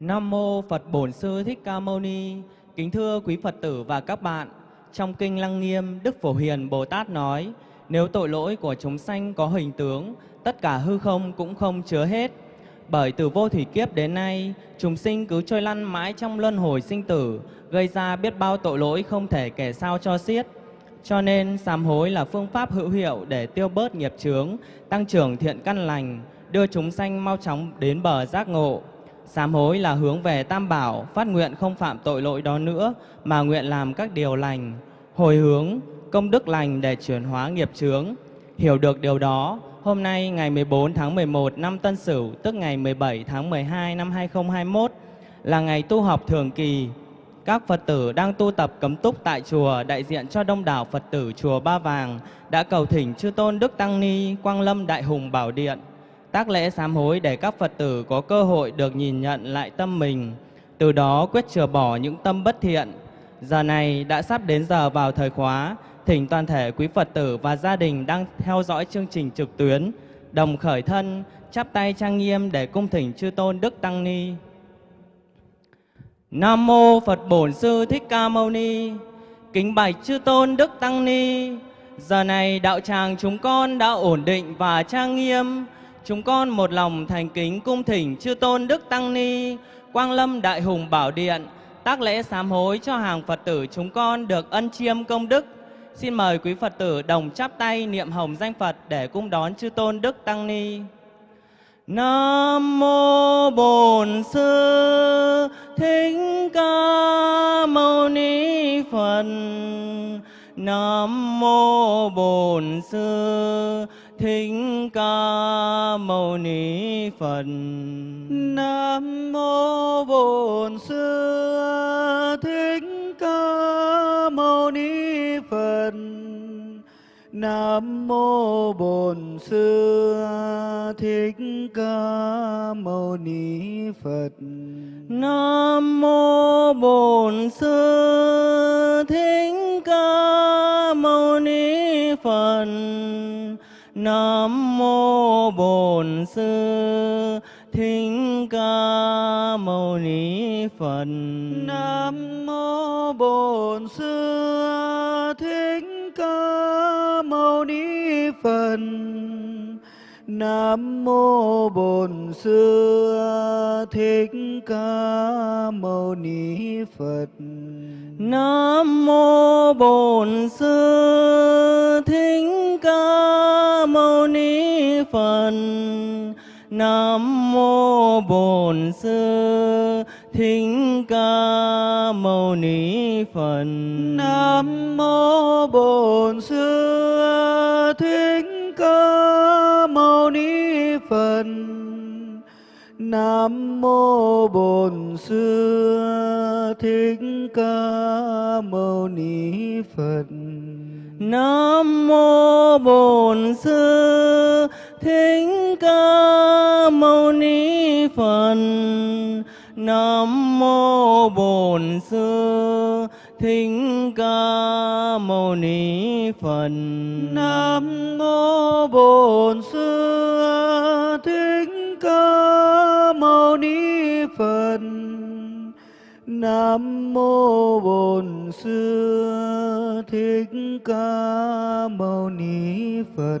Nam mô Phật Bổn Sư Thích Ca Mâu Ni. Kính thưa quý Phật tử và các bạn, trong kinh Lăng Nghiêm, Đức Phổ Hiền Bồ Tát nói: Nếu tội lỗi của chúng sanh có hình tướng, tất cả hư không cũng không chứa hết. Bởi từ vô thủy kiếp đến nay, chúng sinh cứ trôi lăn mãi trong luân hồi sinh tử, gây ra biết bao tội lỗi không thể kể sao cho xiết. Cho nên sám hối là phương pháp hữu hiệu để tiêu bớt nghiệp chướng, tăng trưởng thiện căn lành, đưa chúng sanh mau chóng đến bờ giác ngộ. Sám hối là hướng về Tam Bảo, phát nguyện không phạm tội lỗi đó nữa, mà nguyện làm các điều lành, hồi hướng, công đức lành để chuyển hóa nghiệp chướng. Hiểu được điều đó, hôm nay ngày 14 tháng 11 năm Tân Sửu, tức ngày 17 tháng 12 năm 2021, là ngày tu học thường kỳ. Các Phật tử đang tu tập cấm túc tại chùa đại diện cho đông đảo Phật tử chùa Ba Vàng đã cầu thỉnh chư tôn Đức Tăng Ni Quang Lâm Đại Hùng Bảo Điện tác lễ sám hối để các Phật tử có cơ hội được nhìn nhận lại tâm mình, từ đó quyết chừa bỏ những tâm bất thiện. Giờ này đã sắp đến giờ vào thời khóa, thỉnh toàn thể quý Phật tử và gia đình đang theo dõi chương trình trực tuyến, đồng khởi thân, chắp tay trang nghiêm để cung thỉnh chư tôn Đức Tăng Ni. Nam mô Phật Bổn Sư Thích Ca Mâu Ni. Kính bạch chư tôn Đức Tăng Ni. Giờ này đạo tràng chúng con đã ổn định và trang nghiêm. Chúng con một lòng thành kính cung thỉnh chư tôn Đức Tăng Ni, Quang Lâm Đại Hùng Bảo Điện, tác lễ sám hối cho hàng Phật tử chúng con được ân chiêm công đức. Xin mời quý Phật tử đồng chắp tay niệm hồng danh Phật để cung đón chư tôn Đức Tăng Ni. Nam mô Bổn Sư Thích Ca Mâu Ni Phật. Nam mô Bổn Sư Thích Ca Mâu Ni Phật. Nam mô Bổn Sư Thích Ca Mâu Ni Phật. Nam mô Bổn Sư Thích Ca Mâu Ni Phật. Nam mô Bổn Sư Thích Ca Mâu Ni Phật. Nam mô Bổn Sư Thích Ca Mâu Ni Phật. Nam mô Bổn Sư Thích Ca Mâu Ni Phật. Nam mô Bổn Sư Thích Ca Mâu Ni Phật. Nam mô Bổn Sư Thích Ca Mâu Ni Phật. Nam mô Bổn Sư Thích Ca Mâu Ni Phật. Nam mô Bổn Sư Phật. Nam mô Bổn Sư Thích Ca Mâu Ni Phật. Nam mô Bổn Sư Thích Ca Mâu Ni Phật. Nam mô Bổn Sư Thích Ca Mâu Ni Phật. Nam mô Bổn Sư Phật. Nam mô Bổn Sư Thích Ca Mâu Ni Phật.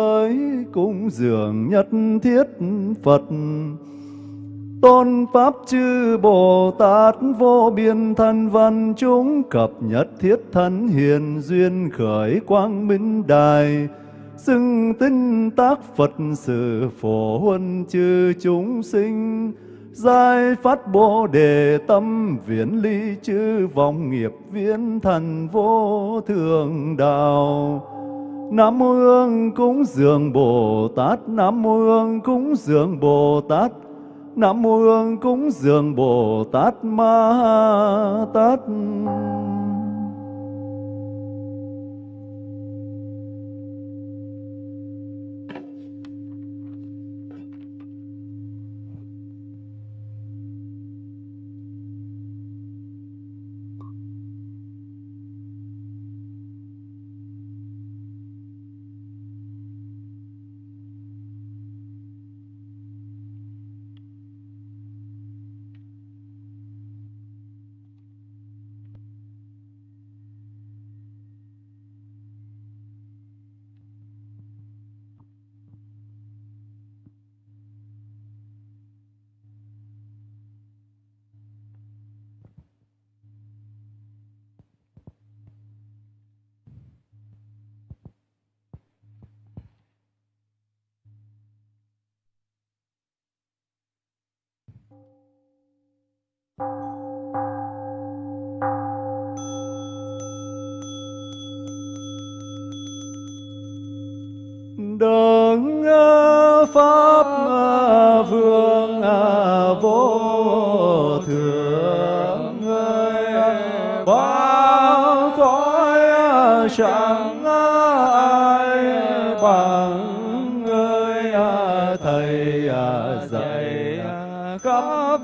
dường nhất thiết Phật. Tôn Pháp chư Bồ Tát vô biên thân văn chúng cập nhất thiết thân hiền duyên khởi quang minh đài. Xưng tinh tác Phật sự phổ huân chư chúng sinh. Giai phát bồ đề tâm viễn ly chư vọng nghiệp viễn thần vô thường đạo. Nam mô Hương cúng dường Bồ Tát. Nam mô Hương cúng dường Bồ Tát. Nam mô Hương cúng dường Bồ Tát Ma Tát.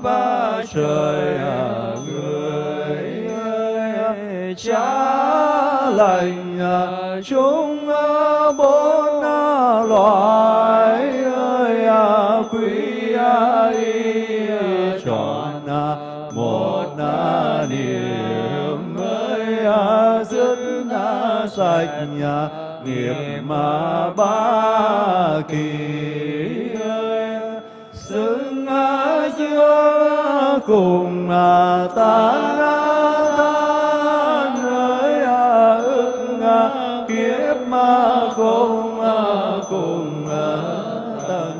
Khắp trời à, người cha lành à, chúng à, bốn loài ơi quý y tròn một niềm ơi dứt sạch nghiệp mà ba kỳ. Cùng ta tan ơi ức à, kiếp mà không à, cùng tận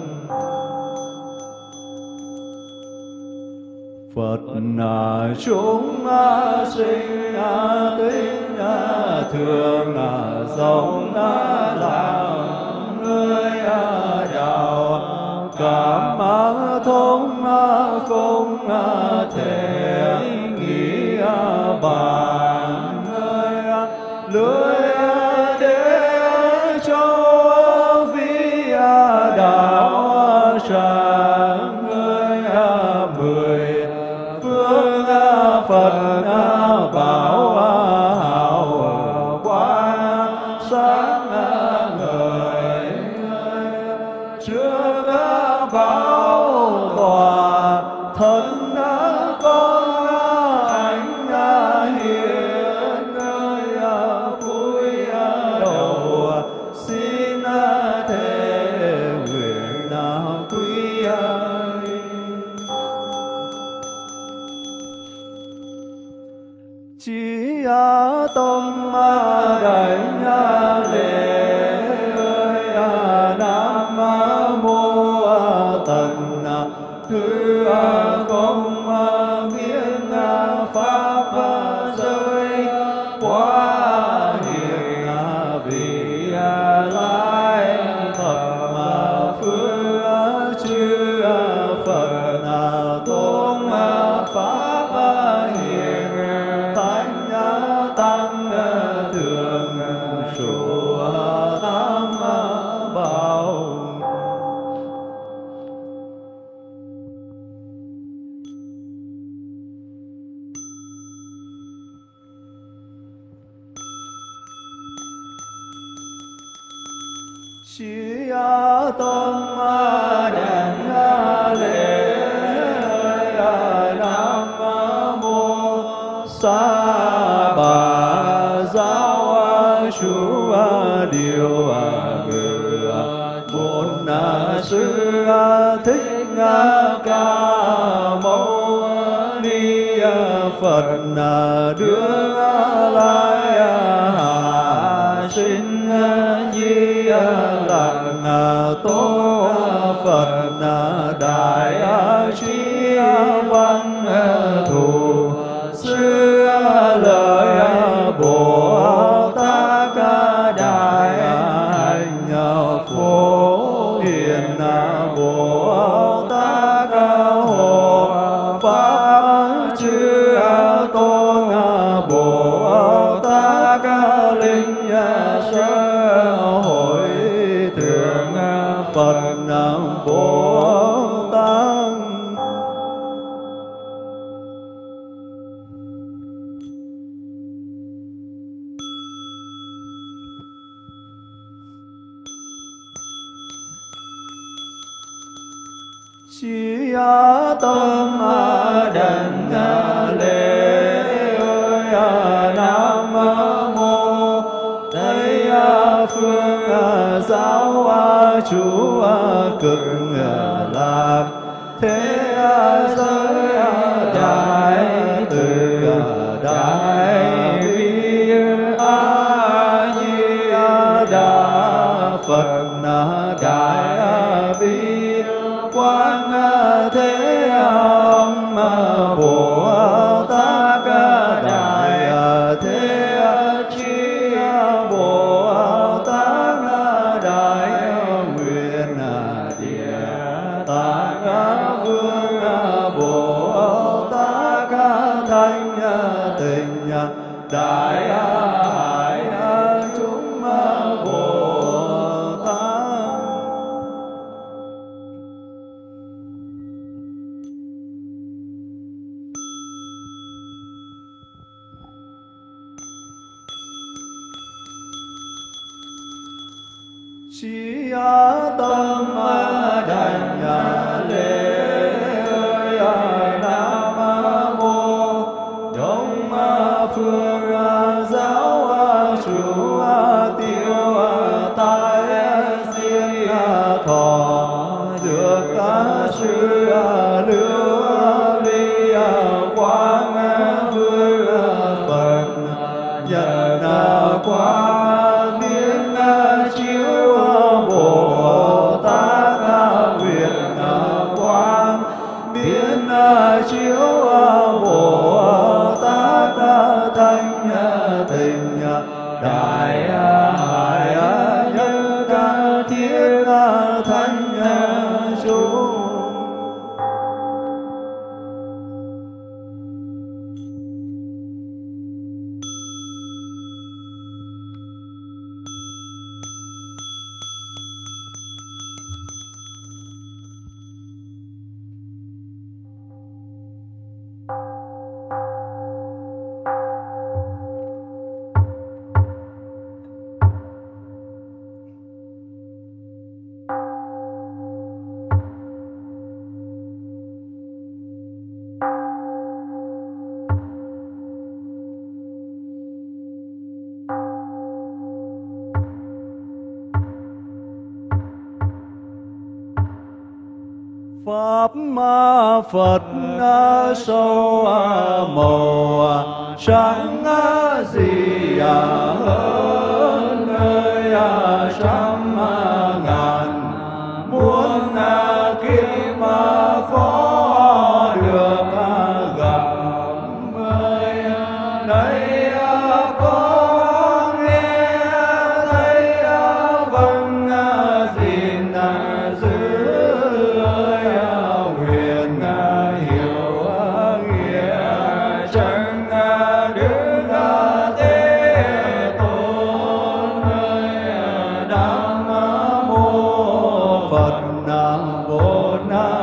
Phật là chúng sinh à, tính thường sống làm người đạo cảm không thể nghĩ tâm đại phật à, đưa lai sinh di lạc tôn ma phật sâu màu sáng gì à hơn. Lord now.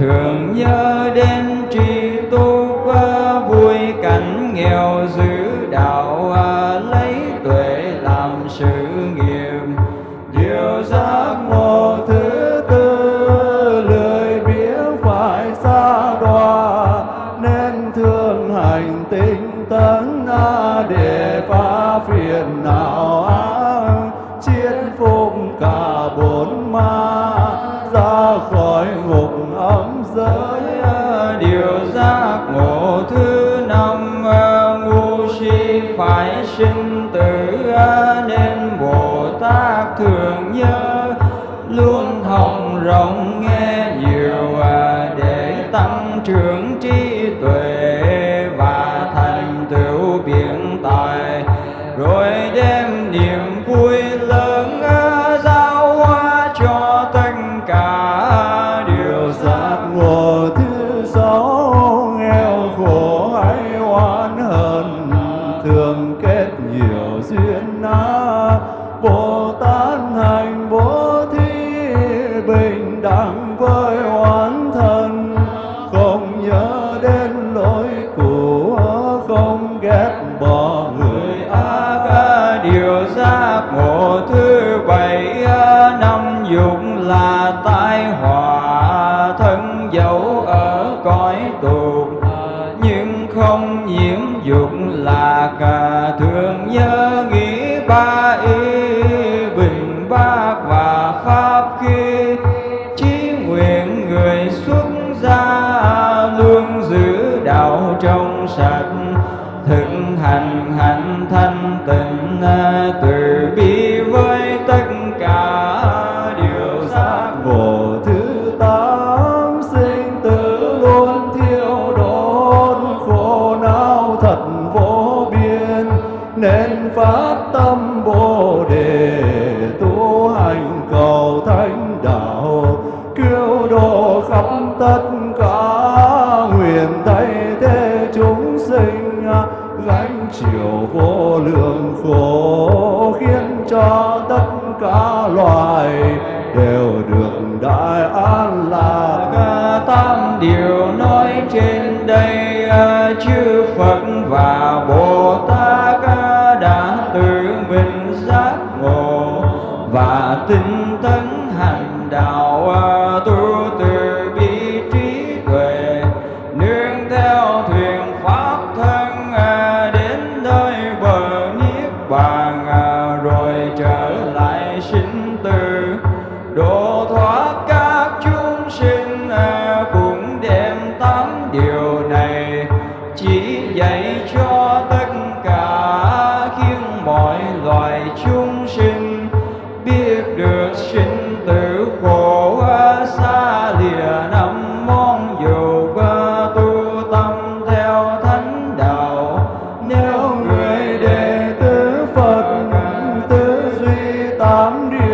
thường nhớ. phải sinh tử nên bồ tát thường nhớ. Luôn hồng rộng nghe nhiều à, để tăng trưởng phát tâm bồ đề, tu hành cầu thánh đạo, cứu độ khắp tất cả nguyện thay thế chúng sinh. Gánh chịu vô lượng khổ khiến cho tất cả loài I'm doing.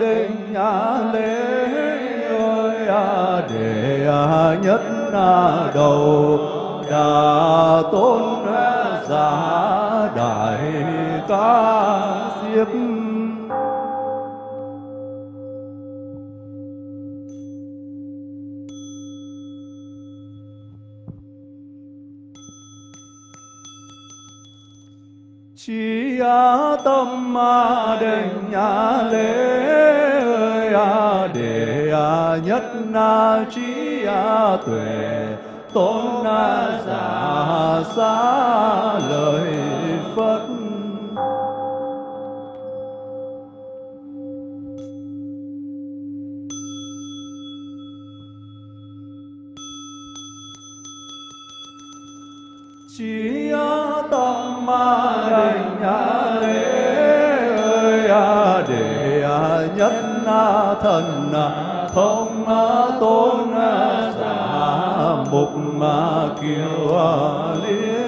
Định nhà lễ ơi à để à nhất à đầu đà tôn à, giả đại ca diếp chỉ tâm ma định nhà lễ ơi a đề a nhất na trí a tuệ. Tôn na giả xa lời phật. Chỉ tâm ma định nhà lễ ơi a để a nhất na thần à thông à tôn à giả mục ma kiều liên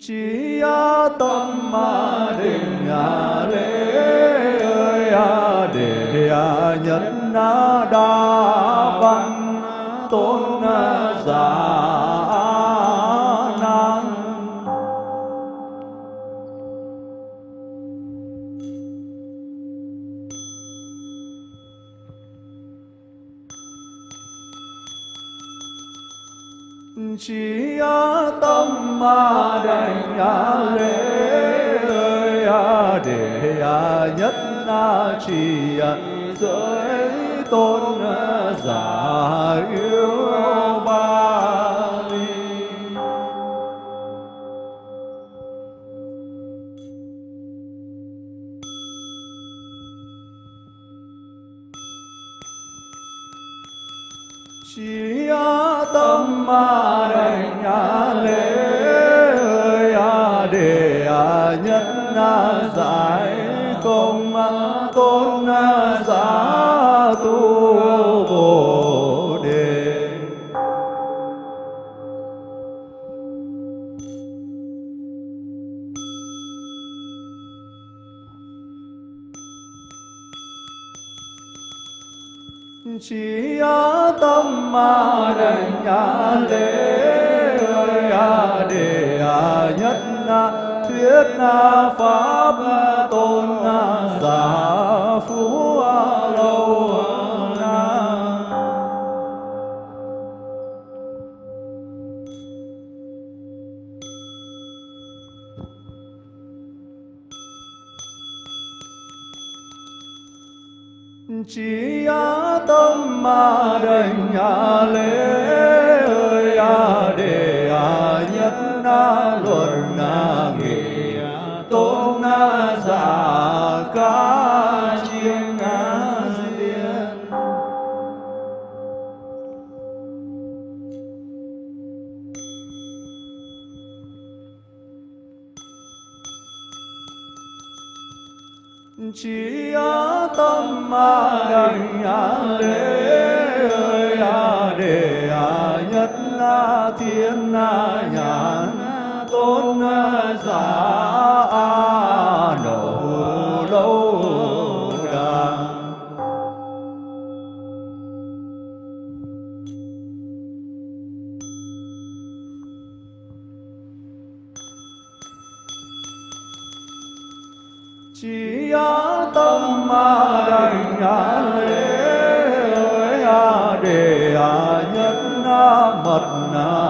chỉ tâm ma đa văn tôn giả năng. Chỉ tâm ma đành à lễ ơi à để à nhất na chỉ giới tôn giả yêu ba ly chỉ tâm ma đành nhà lễ ơi à để à nhất na giải công tôn ma đành lễ ơi a để a nhất na thuyết na pháp tôn na giả phú lâu na chỉ tâm ma đành nhà lễ ơi a đề a nhất na luận à, na nghị à, tôn na giả ca chỉ tâm ma đành á lễ ơi á đề á nhất á thiên á nhàn, tôn giả. Na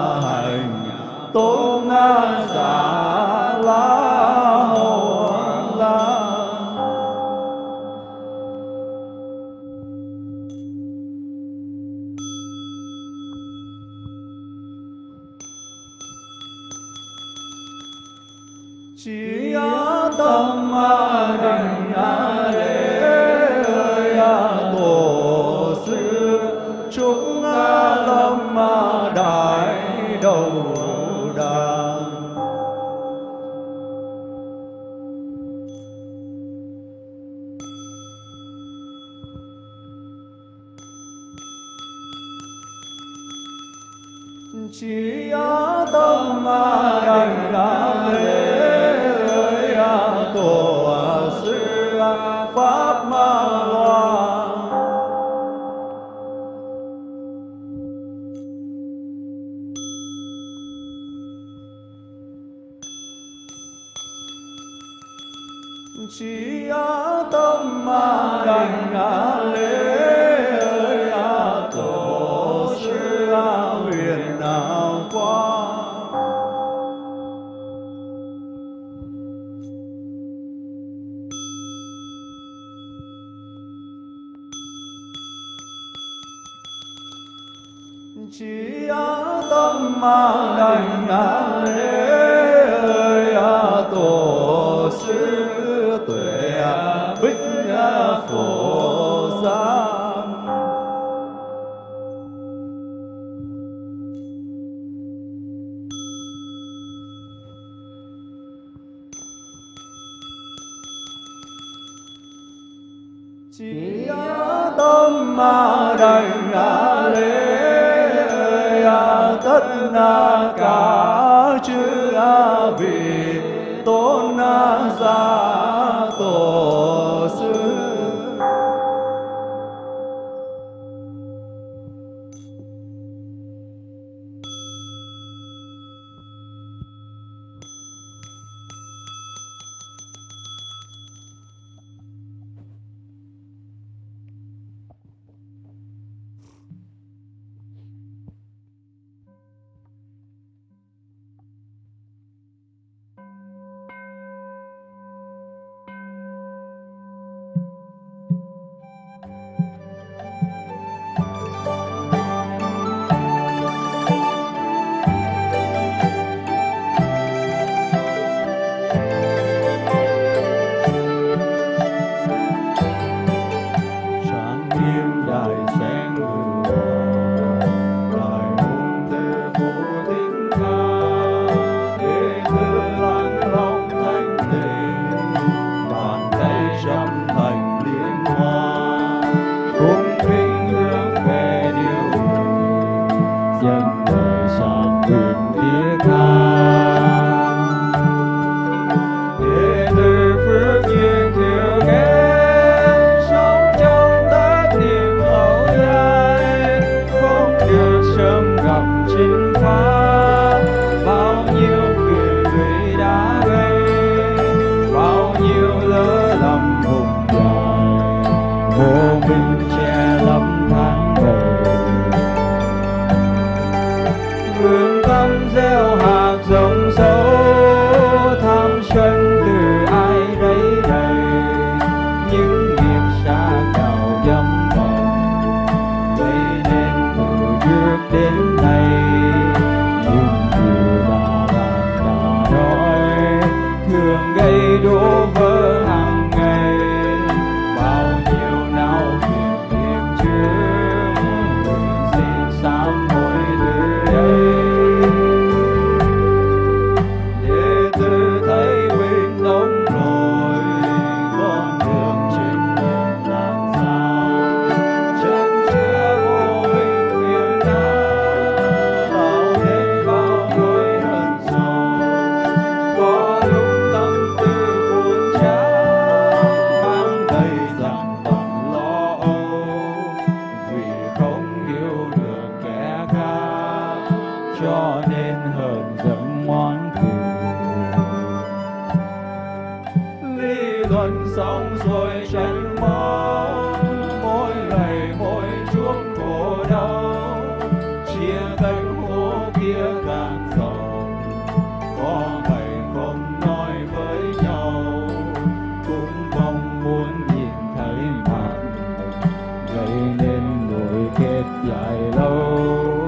dài lâu.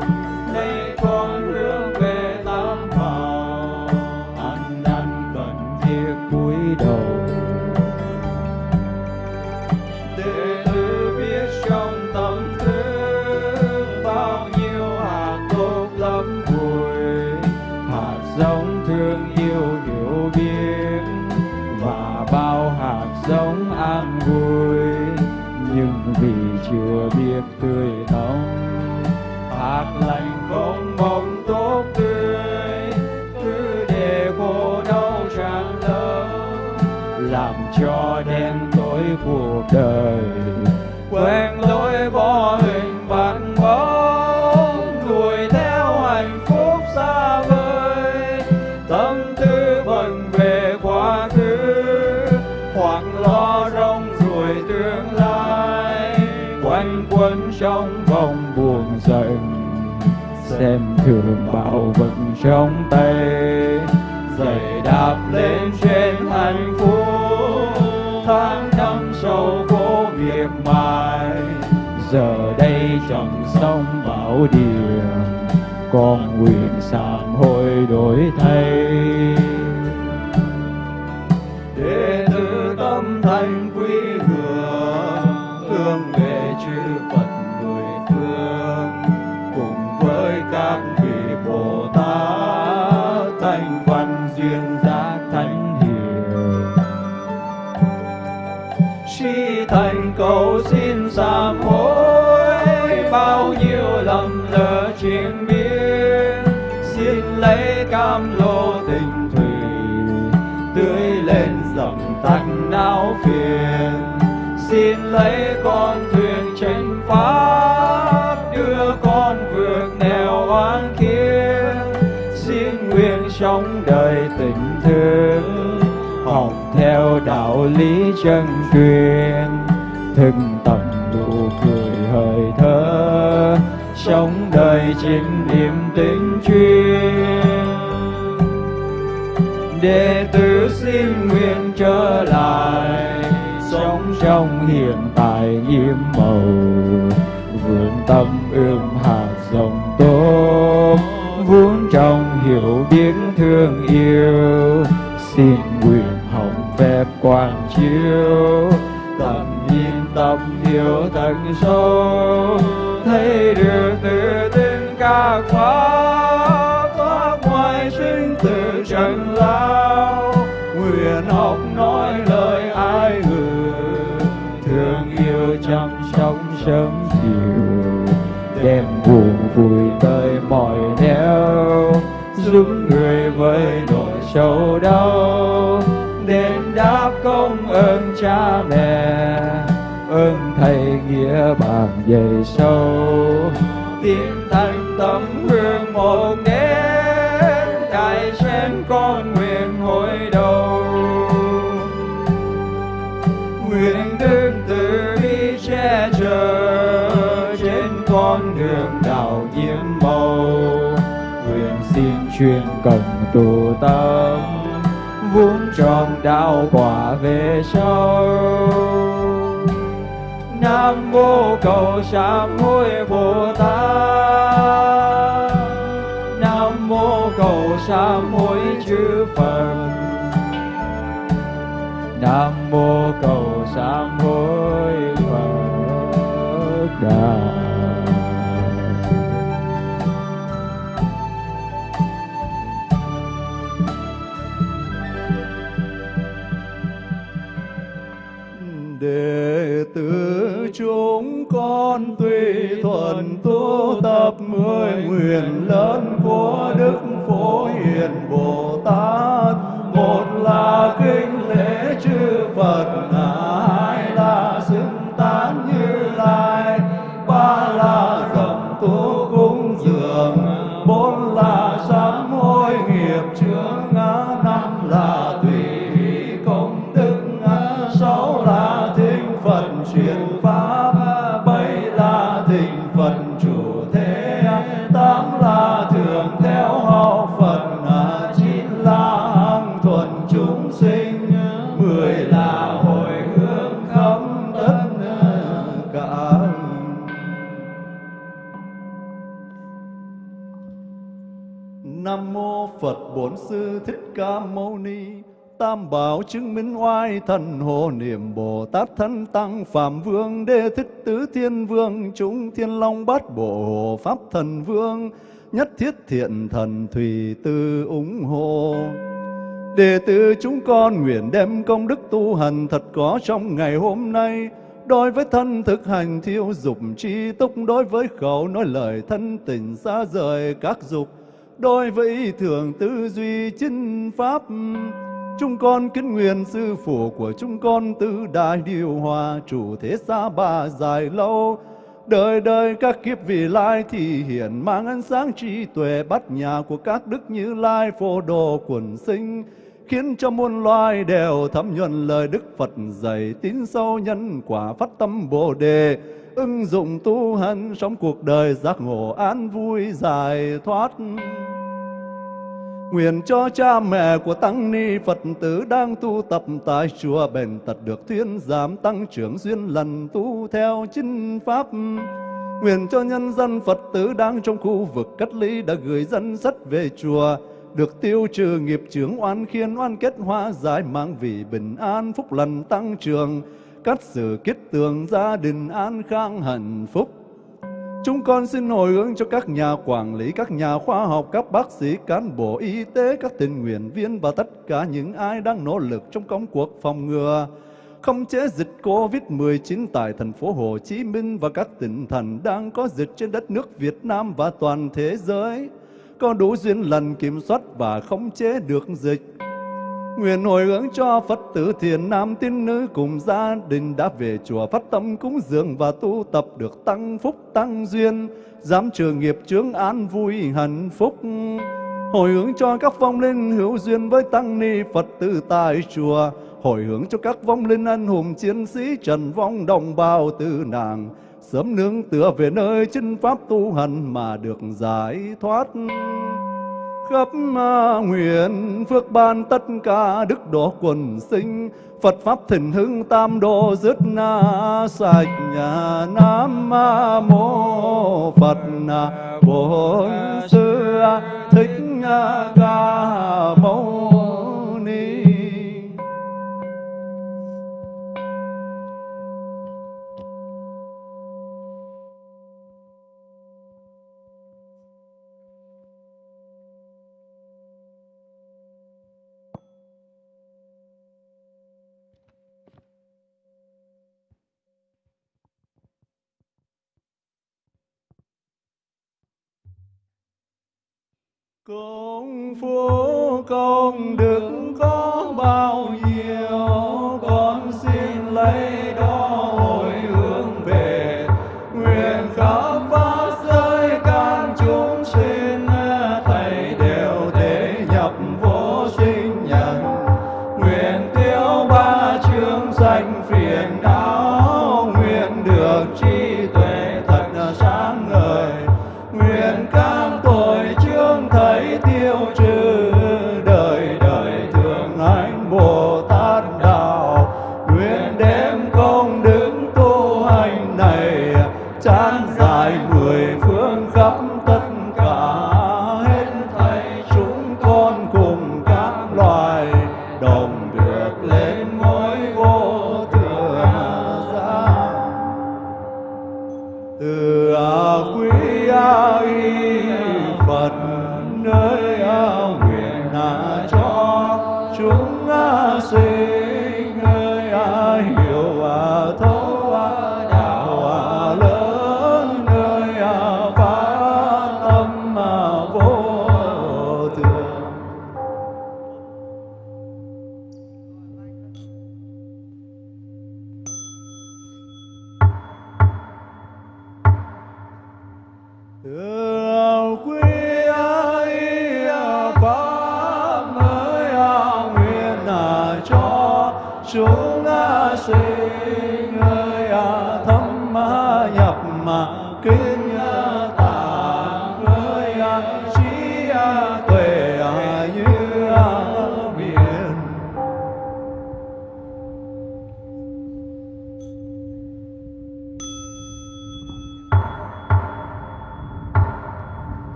Thường bảo vật trong tay. Giày đạp lên trên hạnh phúc tháng năm sâu cố miệt mài. Giờ đây chẳng sông bảo điều con nguyện sám hối đổi thay. Chân truyền, thực tập nụ cười hơi thở sống đời chính niềm tính chuyên. Đệ tử xin nguyện trở lại, sống trong hiện tại nhiệm màu vườn tâm ươm thật sâu thấy được tự tin các khóa thoát ngoài sinh từ trần lao nguyện học nói lời ai ngờ thương yêu chăm sóc sớm chiều đem buồn vui tới mọi nẻo giúp người với nỗi sầu đau đền đáp công ơn cha mẹ ơn thầy nghĩa bạn về sâu tiếng thành tấm hương một nén đại sen con nguyện hồi đầu. Nguyện đức từ bi che chở trên con đường đạo nhiệm màu nguyện xin chuyên cần tu tâm vuông tròn đạo quả về sau nam mô cầu sám hối bồ tát. Nam mô cầu sám hối chư phật. Nam mô cầu sám hối phật đà. Con tùy thuận tu tập mười nguyện lớn của đức phổ hiền bồ tát, một là Mâu Ni. Tam bảo chứng minh oai thần hộ niệm Bồ Tát thân tăng, Phạm Vương Đê Thích Tứ Thiên Vương, Chúng Thiên Long Bát Bộ, Hộ Pháp Thần Vương, Nhất thiết thiện thần thủy tư ủng hộ Đệ tử chúng con nguyện đem công đức tu hành thật có trong ngày hôm nay, Đối với thân thực hành thiêu dục chi túc, Đối với khẩu nói lời thân tình xa rời các dục Đối với thường tư duy chính pháp, Chúng con kính nguyện sư phụ của chúng con tứ đại điều hòa Chủ thế xa ba dài lâu. Đời đời các kiếp vị lai thì hiện mang ánh sáng trí tuệ bắt nhà của các đức như lai phổ đồ quần sinh, khiến cho muôn loài đều thấm nhuần lời Đức Phật dạy tín sâu nhân quả phát tâm Bồ đề ứng dụng tu hành sống cuộc đời giác ngộ an vui giải thoát Nguyện cho cha mẹ của Tăng Ni Phật tử đang tu tập tại chùa bền tật được thuyên giảm tăng trưởng duyên lần tu theo chính pháp. Nguyện cho nhân dân Phật tử đang trong khu vực cách ly đã gửi dân sắt về chùa, được tiêu trừ nghiệp chướng oan khiên oan kết hóa giải mang vì bình an phúc lành tăng trưởng, cắt sự kết tường gia đình an khang hạnh phúc. Chúng con xin hồi hướng cho các nhà quản lý, các nhà khoa học, các bác sĩ, cán bộ y tế, các tình nguyện viên và tất cả những ai đang nỗ lực trong công cuộc phòng ngừa, không chế dịch COVID-19 tại thành phố Hồ Chí Minh và các tỉnh thành đang có dịch trên đất nước Việt Nam và toàn thế giới, có đủ duyên lần kiểm soát và khống chế được dịch. Nguyện hồi hướng cho Phật tử thiền nam tín nữ cùng gia đình đã về chùa phát tâm cúng dường và tu tập được tăng phúc tăng duyên, giảm trừ nghiệp chướng an vui hạnh phúc. Hồi hướng cho các vong linh hữu duyên với tăng ni Phật tử tại chùa, hồi hướng cho các vong linh anh hùng chiến sĩ trần vong đồng bào tử nàng, sớm nương tựa về nơi chân pháp tu hành mà được giải thoát khắp nguyện phước ban tất cả đức độ quần sinh. Phật pháp thịnh hưng tam độ dứt na sạch nhà Nam mô Phật Bổn Sư Thích Ca Mâu Công phu công đức có bao nhiêu, Con xin lấy đó hồi hướng về. Nguyện khắp pháp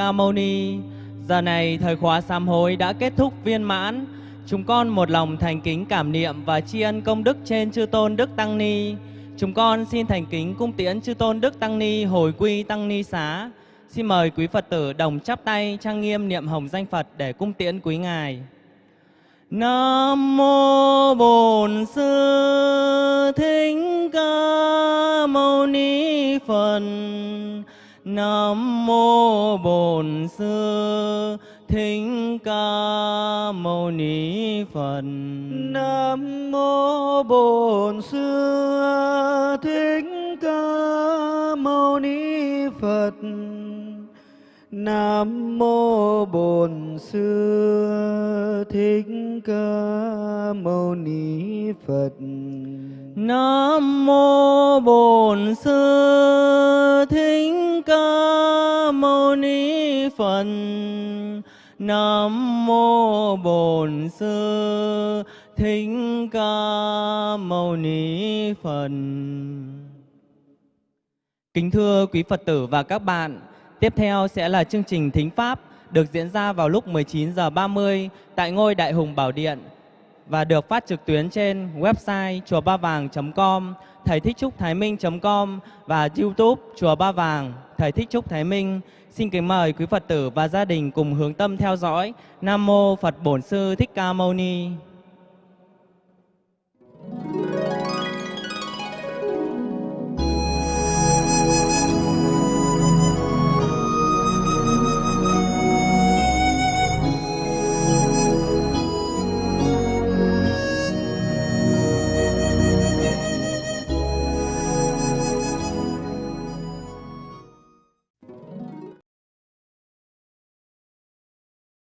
Ca Mâu Ni. Giờ này thời khóa sám hối đã kết thúc viên mãn. Chúng con một lòng thành kính cảm niệm và tri ân công đức trên chư tôn Đức Tăng Ni. Chúng con xin thành kính cung tiễn chư tôn Đức Tăng Ni, hồi quy Tăng Ni xá. Xin mời quý Phật tử đồng chắp tay trang nghiêm niệm hồng danh Phật để cung tiễn quý ngài. Nam mô Bổn Sư Thích Ca Mâu Ni Phật. Nam mô Bổn Sư Thích Ca Mâu Ni Phật. Nam mô Bổn Sư Thích Ca Mâu Ni Phật. Nam mô Bổn Sư Thích Ca Mâu Ni Phật. Nam mô Bổn Sư Thích Ca Mâu Ni Phật. Nam mô Bổn Sư Thích Ca Mâu Ni Phật. Kính thưa quý Phật tử và các bạn, tiếp theo sẽ là chương trình Thính Pháp được diễn ra vào lúc 19 giờ 30 tại ngôi Đại Hùng Bảo Điện và được phát trực tuyến trên website chùa ba vàng.com, thầy thích trúc thái minh.com và YouTube chùa ba vàng thầy thích trúc thái minh. Xin kính mời quý Phật tử và gia đình cùng hướng tâm theo dõi. Nam mô Phật Bổn sư Thích Ca Mâu Ni. Thank you.